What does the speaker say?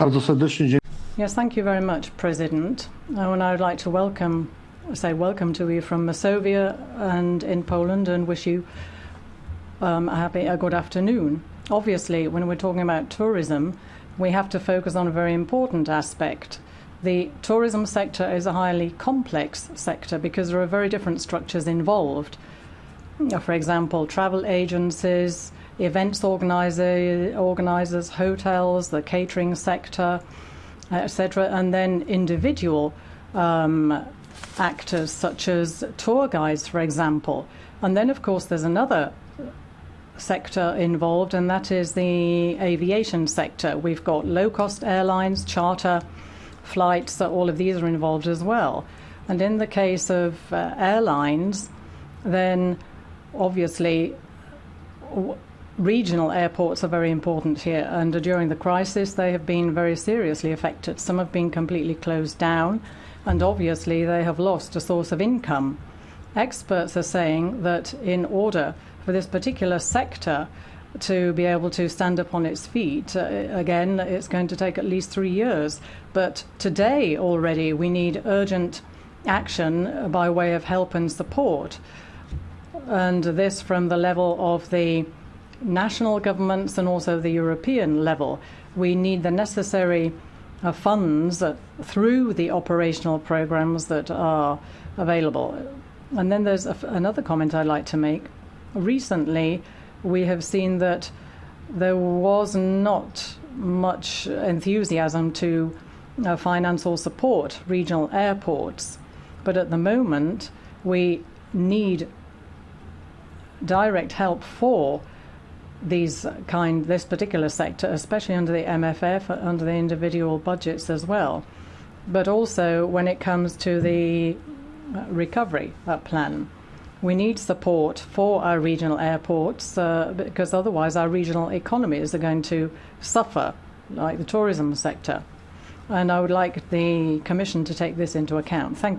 Bardzo serdecznie dziękuję. Yes, thank you very much, President. Uh, and I would like to welcome, say welcome to you from Masovia and in Poland and wish you um, a happy, a good afternoon. Obviously, when we're talking about tourism, we have to focus on a very important aspect. The tourism sector is a highly complex sector because there are very different structures involved. For example, travel agencies, events organizer, organizers, hotels, the catering sector, etc., and then individual um, actors such as tour guides, for example. And then, of course, there's another sector involved, and that is the aviation sector. We've got low cost airlines, charter flights, so all of these are involved as well. And in the case of uh, airlines, then obviously regional airports are very important here, and during the crisis, they have been very seriously affected. Some have been completely closed down, and obviously, they have lost a source of income. Experts are saying that in order for this particular sector to be able to stand up on its feet, uh, again, it's going to take at least three years. But today already, we need urgent action by way of help and support. And this from the level of the national governments and also the European level. We need the necessary uh, funds through the operational programs that are available. And then there's another comment I'd like to make. Recently, we have seen that there was not much enthusiasm to uh, finance or support regional airports. But at the moment, we need direct help for these kind this particular sector, especially under the MFF, under the individual budgets as well, but also when it comes to the uh, recovery uh, plan. We need support for our regional airports uh, because otherwise our regional economies are going to suffer, like the tourism sector. And I would like the Commission to take this into account. Thank